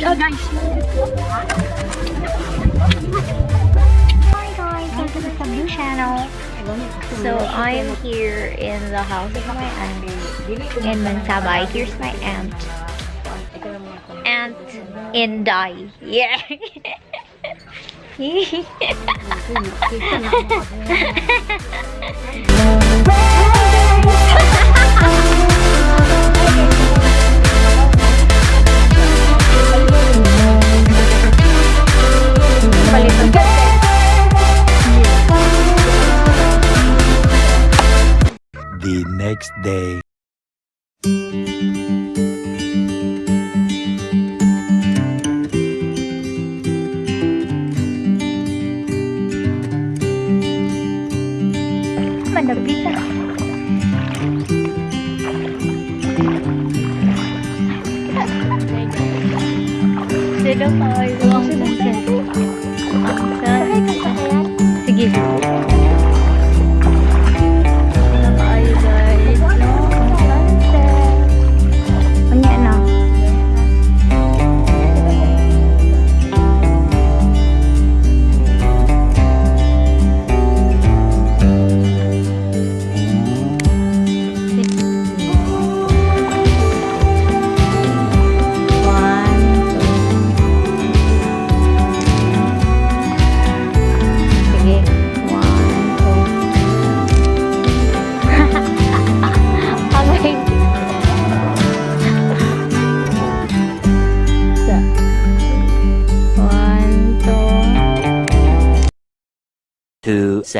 gosh, oh guys. Hi guys, welcome to the new channel. So I'm here in the house of my aunt in Mansabay. Here's my aunt. Aunt in Dai. Yeah. palitan. The next day. Manapita. Trời đất ơi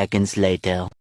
seconds later.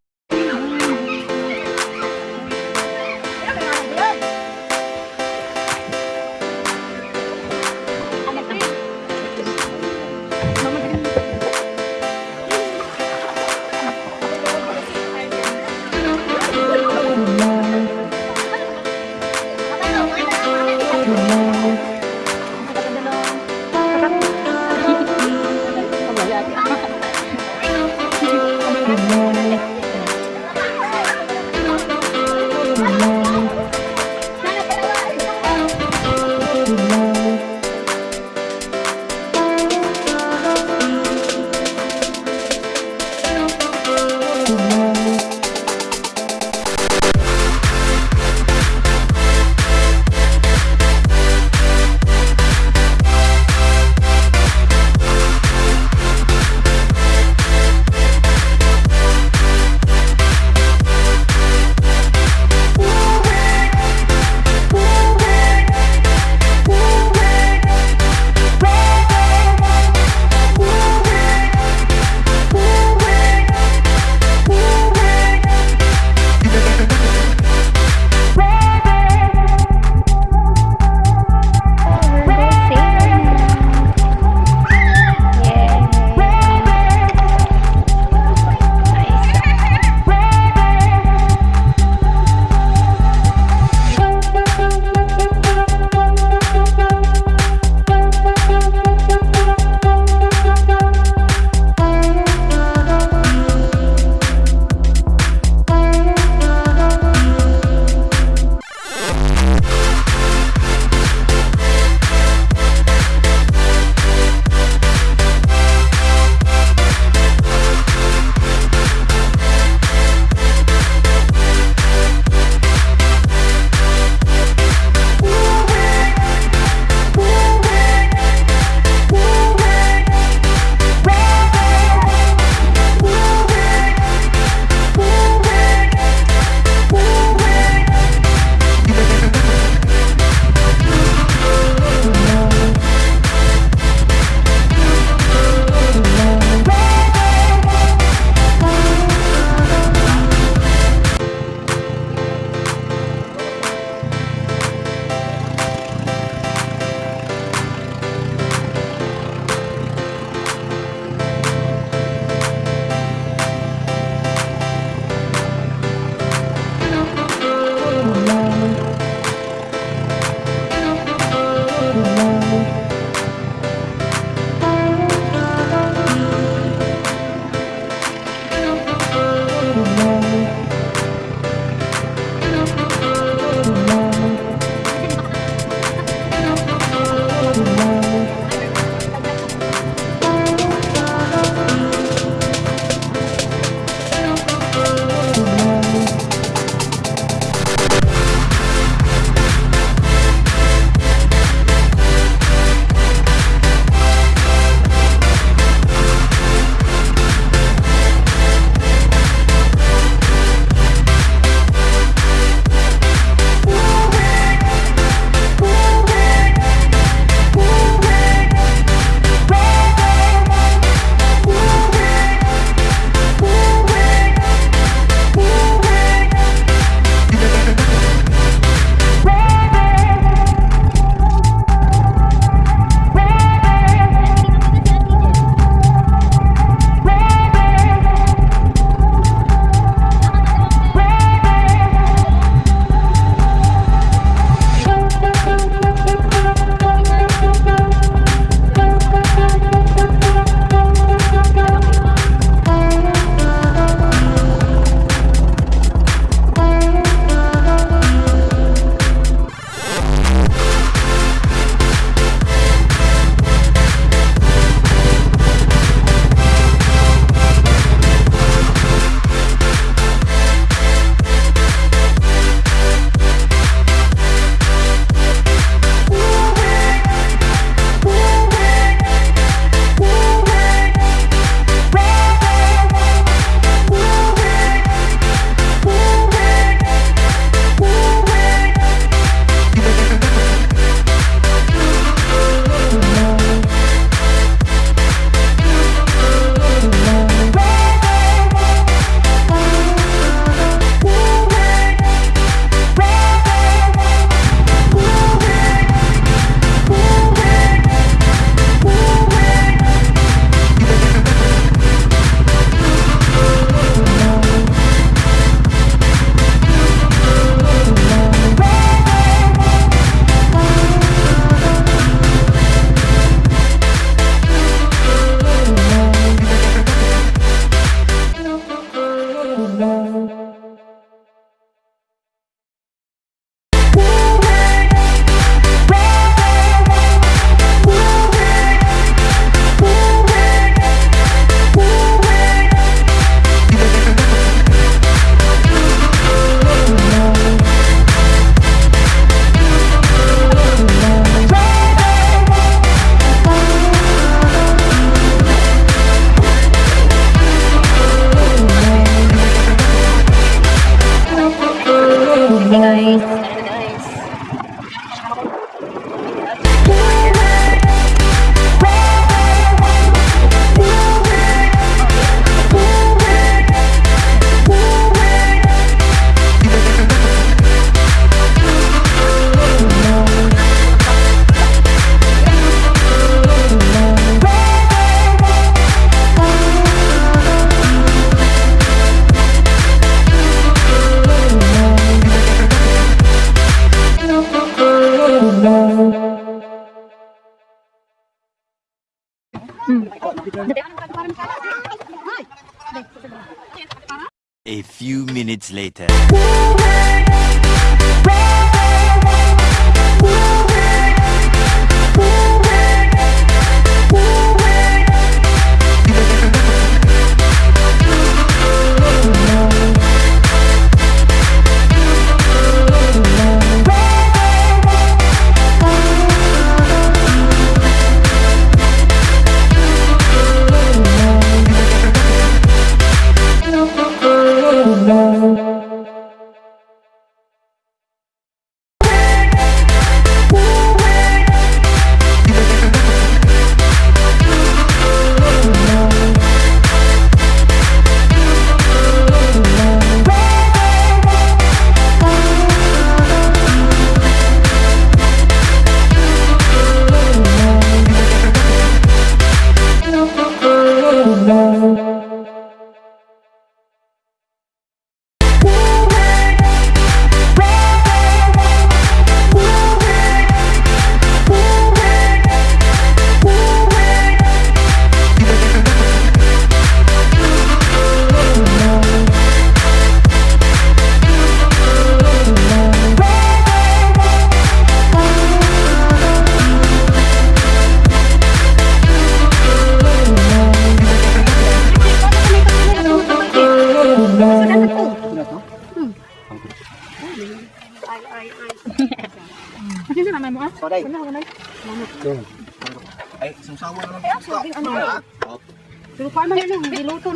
Few minutes later.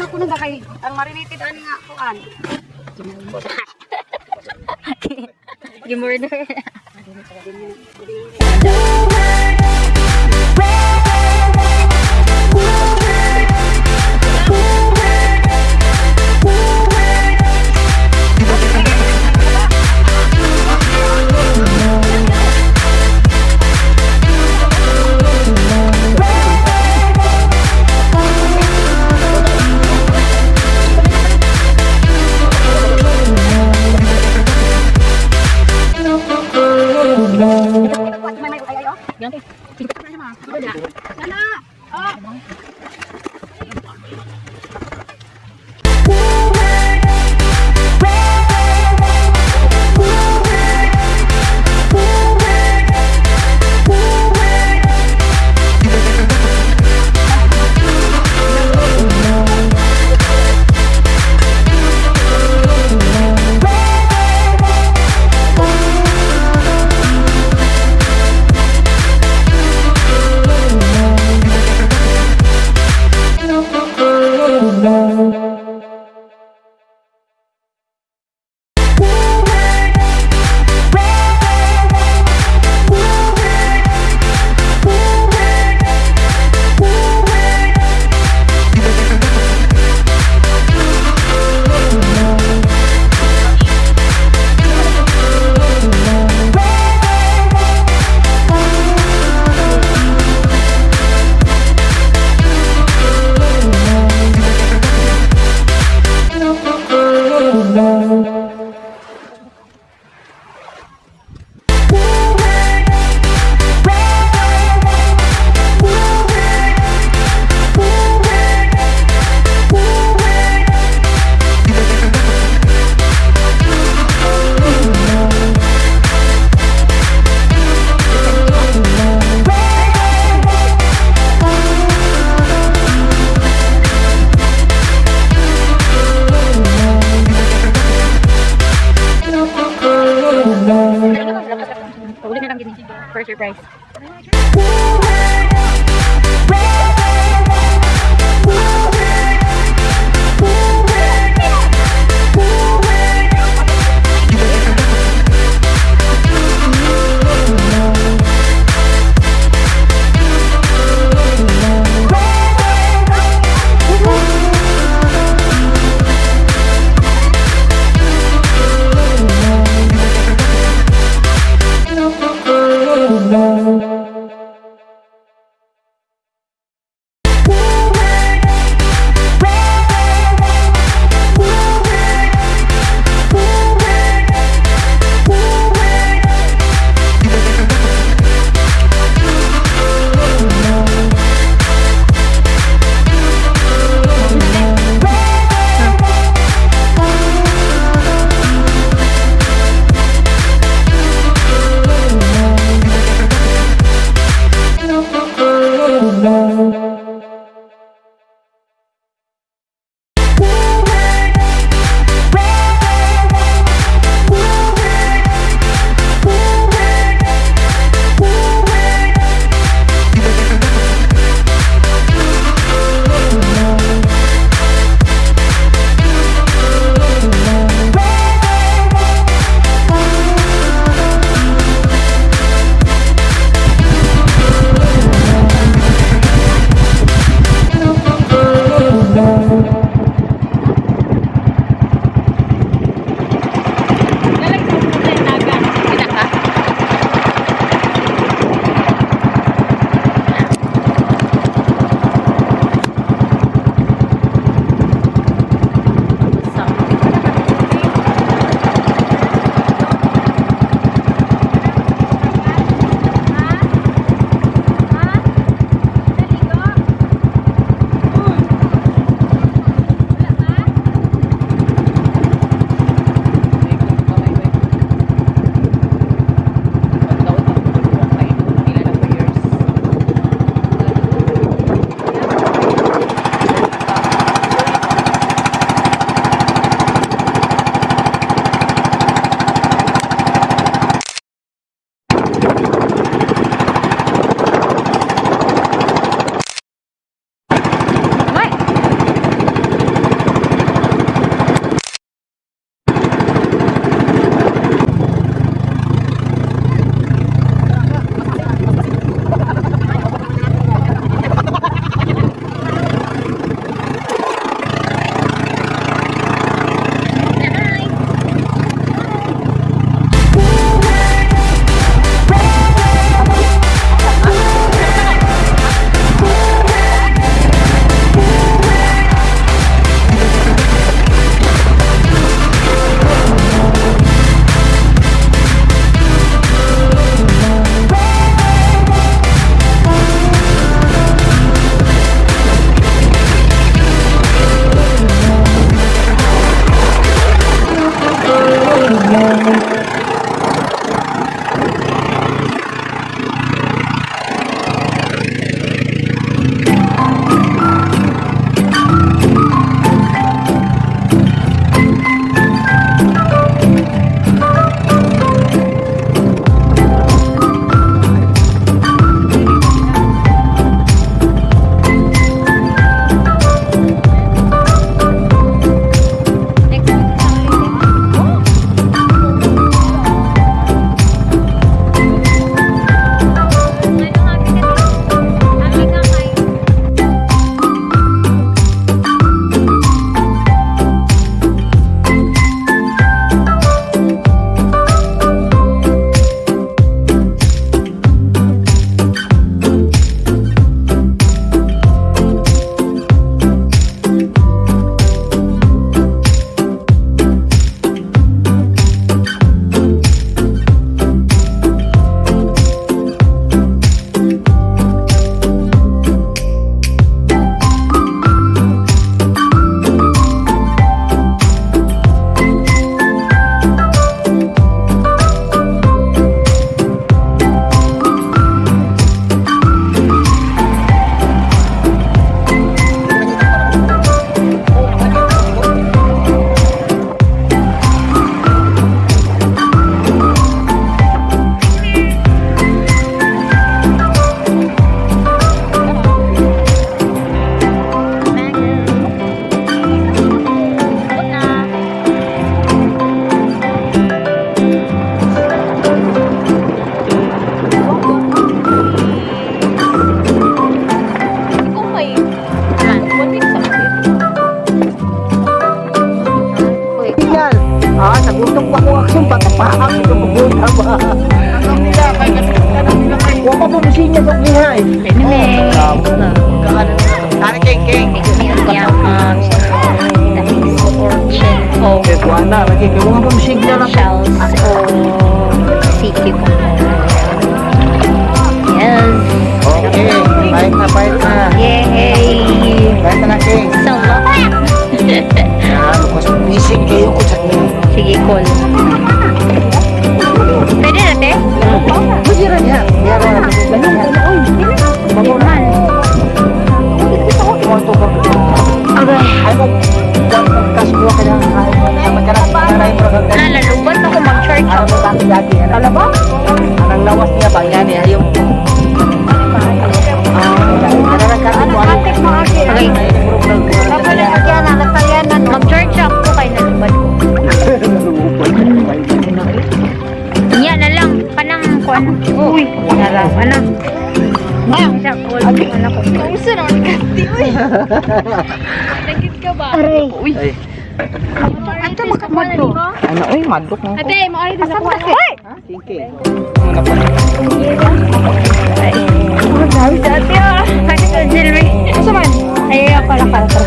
Diluto na kay ang marinated ani nga kuan. Gimorder. Na. Lagi ko mga pamsig na lang. shells o. Yes. Okay. Bait na, bait na. Yay! Bait na na king. Salamat! Ano ko fishing kayo ko sa Sige, cool. Pwede na, te? Pwede rin yan. Meron na. Baguman. Okay. Ay, mag... Kasbo Ano mo kami lagi? Ano ba? Anong lawas niya ba? Yan eh. Ayaw. Ano na kasi mo? Okay. Mag-church ako kay nalubat ko. Yan na lang. Panang kuan. Uy. Naraw. Ano? Ngayon siya cool. Ano ko? Ay. Ano? Uy, madlok mo. Ate, mo ay dito ko. King Muna pa. Ay. Dami dati ah. Bakit ang silbi? Asa man? Ay, ako lang para para.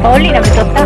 Pauli na bito ta.